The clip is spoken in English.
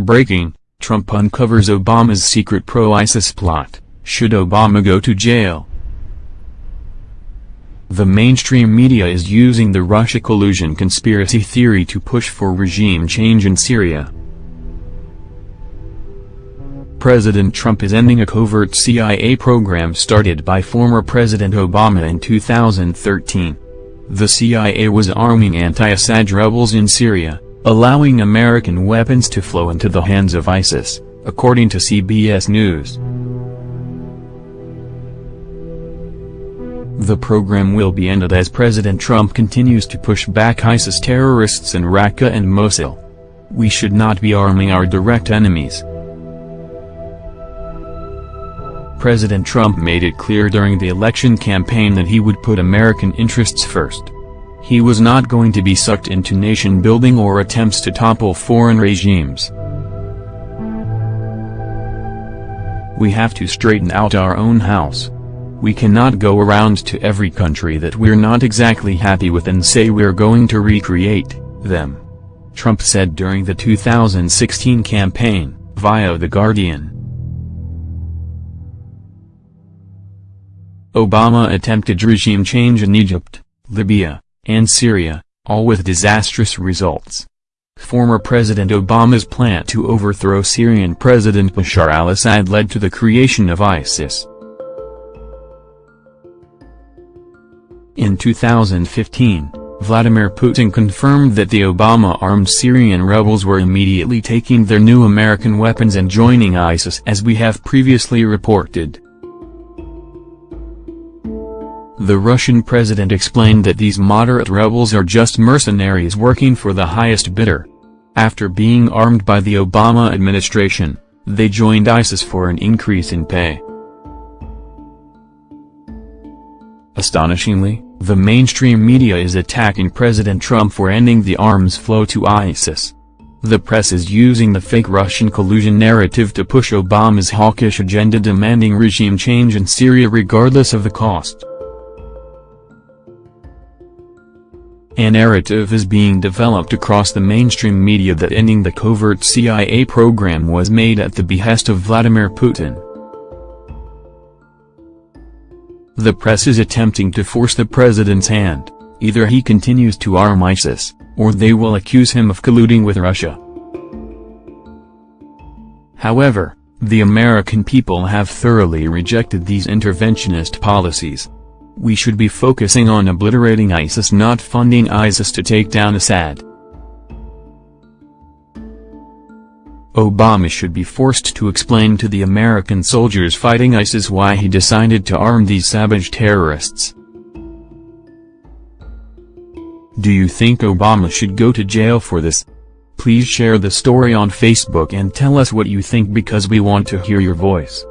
Breaking, Trump uncovers Obama's secret pro-ISIS plot, should Obama go to jail? The mainstream media is using the Russia collusion conspiracy theory to push for regime change in Syria. President Trump is ending a covert CIA program started by former President Obama in 2013. The CIA was arming anti-Assad rebels in Syria, allowing American weapons to flow into the hands of ISIS, according to CBS News. The program will be ended as President Trump continues to push back ISIS terrorists in Raqqa and Mosul. We should not be arming our direct enemies. President Trump made it clear during the election campaign that he would put American interests first. He was not going to be sucked into nation-building or attempts to topple foreign regimes. We have to straighten out our own house. We cannot go around to every country that we're not exactly happy with and say we're going to recreate them. Trump said during the 2016 campaign, via The Guardian. Obama attempted regime change in Egypt, Libya, and Syria, all with disastrous results. Former President Obama's plan to overthrow Syrian President Bashar al-Assad led to the creation of ISIS. In 2015, Vladimir Putin confirmed that the Obama-armed Syrian rebels were immediately taking their new American weapons and joining ISIS as we have previously reported. The Russian president explained that these moderate rebels are just mercenaries working for the highest bidder. After being armed by the Obama administration, they joined ISIS for an increase in pay. Astonishingly, the mainstream media is attacking President Trump for ending the arms flow to ISIS. The press is using the fake Russian collusion narrative to push Obama's hawkish agenda demanding regime change in Syria regardless of the cost. A narrative is being developed across the mainstream media that ending the covert CIA program was made at the behest of Vladimir Putin. The press is attempting to force the president's hand, either he continues to arm ISIS, or they will accuse him of colluding with Russia. However, the American people have thoroughly rejected these interventionist policies. We should be focusing on obliterating ISIS not funding ISIS to take down Assad. Obama should be forced to explain to the American soldiers fighting ISIS why he decided to arm these savage terrorists. Do you think Obama should go to jail for this? Please share the story on Facebook and tell us what you think because we want to hear your voice.